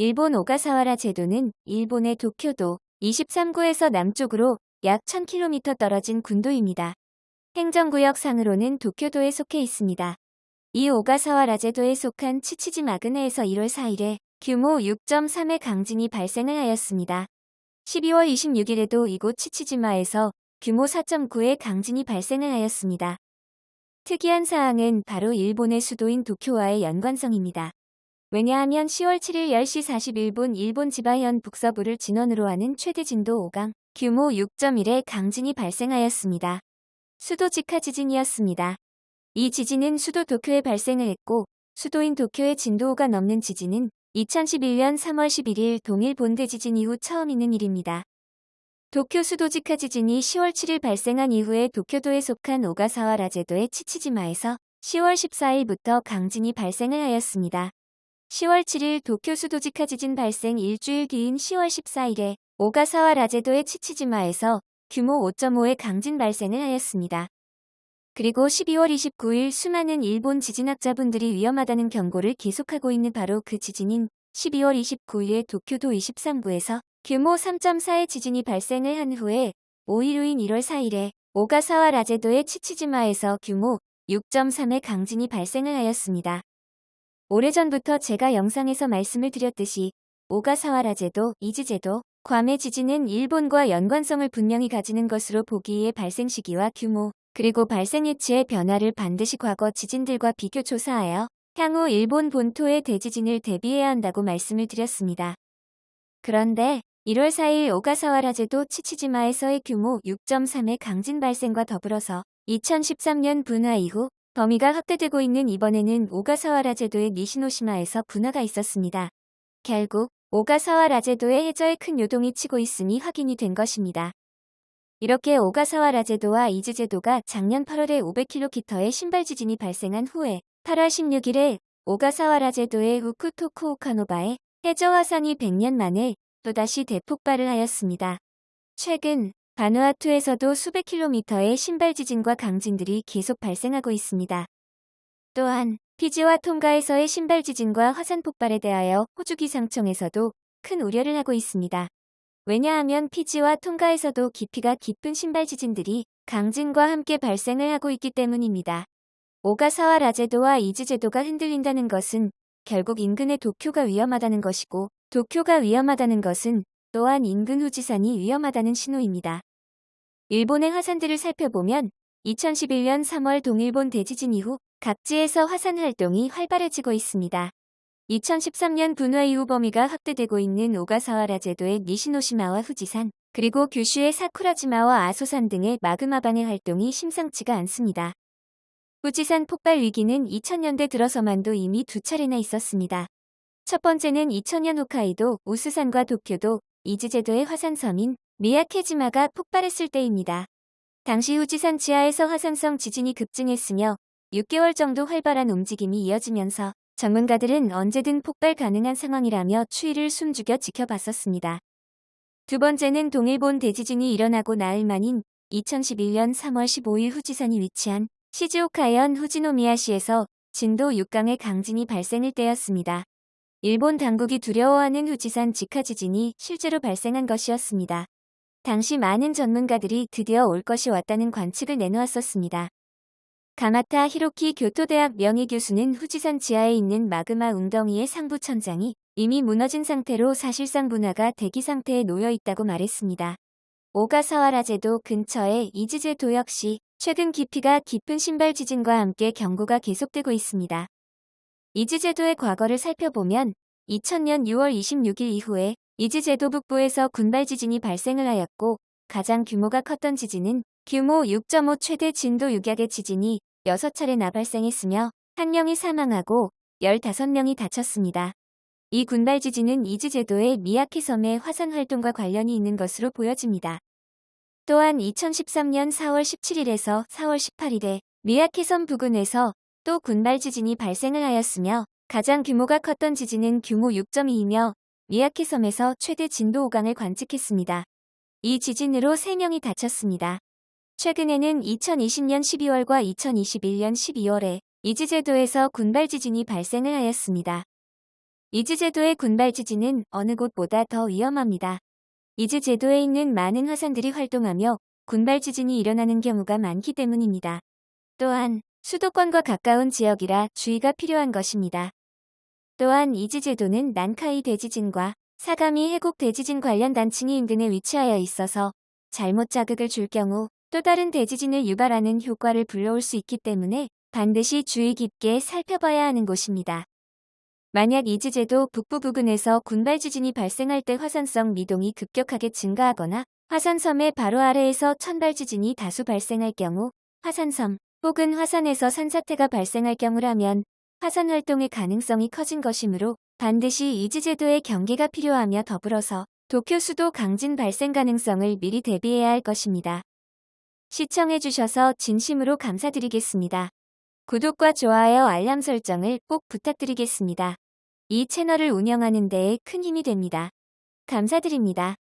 일본 오가사와라 제도는 일본의 도쿄도 23구에서 남쪽으로 약 1000km 떨어진 군도입니다. 행정구역 상으로는 도쿄도에 속해 있습니다. 이 오가사와라 제도에 속한 치치지 마그네에서 1월 4일에 규모 6.3의 강진이 발생을 하였습니다. 12월 26일에도 이곳 치치지마에서 규모 4.9의 강진이 발생을 하였습니다. 특이한 사항은 바로 일본의 수도인 도쿄와의 연관성입니다. 왜냐하면 10월 7일 10시 41분 일본 지바현 북서부를 진원으로 하는 최대 진도 5강 규모 6.1의 강진이 발생하였습니다. 수도 직하 지진이었습니다. 이 지진은 수도 도쿄에 발생을 했고 수도인 도쿄의 진도 5가 넘는 지진은 2011년 3월 11일 동일 본대 지진 이후 처음 있는 일입니다. 도쿄 수도 직하 지진이 10월 7일 발생한 이후에 도쿄도에 속한 오가사와 라제도의 치치지마에서 10월 14일부터 강진이 발생을 하였습니다. 10월 7일 도쿄 수도직하 지진 발생 일주일 뒤인 10월 14일에 오가사와 라제도의 치치지마에서 규모 5.5의 강진 발생을 하였습니다. 그리고 12월 29일 수많은 일본 지진학자분들이 위험하다는 경고를 계속하고 있는 바로 그 지진인 12월 29일 도쿄도 23구에서 규모 3.4의 지진이 발생을 한 후에 5일 후인 1월 4일에 오가사와 라제도의 치치지마에서 규모 6.3의 강진이 발생을 하였습니다. 오래전부터 제가 영상에서 말씀을 드렸듯이 오가사와라제도, 이즈제도, 괌의 지진은 일본과 연관성을 분명히 가지는 것으로 보기에 발생 시기와 규모, 그리고 발생 위치의 변화를 반드시 과거 지진들과 비교 조사하여 향후 일본 본토의 대지진을 대비해야 한다고 말씀을 드렸습니다. 그런데 1월 4일 오가사와라제도 치치지마에서의 규모 6.3의 강진 발생과 더불어서 2013년 분화 이후 범위가 확대되고 있는 이번에는 오가사와라 제도의 니시노시마에서 분화가 있었습니다. 결국 오가사와라 제도의 해저에 큰 요동이 치고 있음이 확인이 된 것입니다. 이렇게 오가사와라 제도와 이즈 제도가 작년 8월에 500km의 심발 지진이 발생한 후에 8월 16일에 오가사와라 제도의 후쿠토쿠오카노바에 해저 화산이 100년 만에 또다시 대폭발을 하였습니다. 최근 바누아투에서도 수백 킬로미터의 신발 지진과 강진들이 계속 발생하고 있습니다. 또한 피지와 통가에서의 신발 지진과 화산 폭발에 대하여 호주 기상청에서도 큰 우려를 하고 있습니다. 왜냐하면 피지와 통가에서도 깊이가 깊은 신발 지진들이 강진과 함께 발생을 하고 있기 때문입니다. 오가사와 라제도와 이즈제도가 흔들린다는 것은 결국 인근의 도쿄가 위험하다는 것이고 도쿄가 위험하다는 것은 또한 인근 후지산이 위험하다는 신호입니다. 일본의 화산들을 살펴보면 2011년 3월 동일본 대지진 이후 각지에서 화산 활동이 활발해지고 있습니다. 2013년 분화 이후 범위가 확대되고 있는 오가사와라 제도의 니시노시마와 후지산, 그리고 규슈의 사쿠라지마와 아소산 등의 마그마반의 활동이 심상치가 않습니다. 후지산 폭발 위기는 2000년대 들어서만도 이미 두 차례나 있었습니다. 첫 번째는 2000년 홋카이도, 우스산과 도쿄도, 이즈제도의 화산섬인 미야케지마가 폭발했을 때입니다. 당시 후지산 지하에서 화산성 지진이 급증했으며 6개월 정도 활발한 움직임이 이어지면서 전문가들은 언제든 폭발 가능한 상황이라며 추위를 숨죽여 지켜봤었습니다. 두 번째는 동일본 대지진이 일어나고 나흘 만인 2011년 3월 15일 후지산이 위치한 시즈오카현 후지노미야시에서 진도 6강의 강진이 발생할 때였습니다. 일본 당국이 두려워하는 후지산 직하 지진이 실제로 발생한 것이었습니다. 당시 많은 전문가들이 드디어 올 것이 왔다는 관측을 내놓았었습니다. 가마타 히로키 교토대학 명예 교수는 후지산 지하에 있는 마그마 웅덩이의 상부 천장이 이미 무너진 상태로 사실상 분화가 대기 상태에 놓여 있다고 말했습니다. 오가사와라제도 근처의 이즈제도 역시 최근 깊이가 깊은 신발 지진과 함께 경고가 계속되고 있습니다. 이즈제도의 과거를 살펴보면 2000년 6월 26일 이후에 이즈제도 북부에서 군발 지진이 발생을 하였고 가장 규모가 컸던 지진은 규모 6.5 최대 진도 6약의 지진이 6차례나 발생했으며 1명이 사망하고 15명이 다쳤습니다. 이 군발 지진은 이즈제도의 미야키 섬의 화산 활동과 관련이 있는 것으로 보여집니다. 또한 2013년 4월 17일에서 4월 18일에 미야키 섬 부근에서 또 군발 지진이 발생을 하였으며 가장 규모가 컸던 지진은 규모 6.2이며 미야키 섬에서 최대 진도 5강을 관측했습니다. 이 지진으로 3명이 다쳤습니다. 최근에는 2020년 12월과 2021년 12월에 이지제도에서 군발 지진이 발생을 하였습니다. 이즈제도의 군발 지진은 어느 곳보다 더 위험합니다. 이즈제도에 있는 많은 화산들이 활동하며 군발 지진이 일어나는 경우가 많기 때문입니다. 또한 수도권과 가까운 지역이라 주의가 필요한 것입니다. 또한 이즈제도는 난카이 대지진과 사가미 해곡 대지진 관련 단층이 인근에 위치하여 있어서 잘못 자극을 줄 경우 또 다른 대지진을 유발하는 효과를 불러올 수 있기 때문에 반드시 주의 깊게 살펴봐야 하는 곳입니다. 만약 이즈제도 북부 부근에서 군발 지진이 발생할 때 화산성 미동이 급격하게 증가하거나 화산섬의 바로 아래에서 천발 지진이 다수 발생할 경우 화산섬 혹은 화산에서 산사태가 발생할 경우라면 화산 활동의 가능성이 커진 것이므로 반드시 이즈제도의 경계가 필요하며 더불어서 도쿄 수도 강진 발생 가능성을 미리 대비해야 할 것입니다. 시청해주셔서 진심으로 감사드리겠습니다. 구독과 좋아요 알람 설정을 꼭 부탁드리겠습니다. 이 채널을 운영하는 데에 큰 힘이 됩니다. 감사드립니다.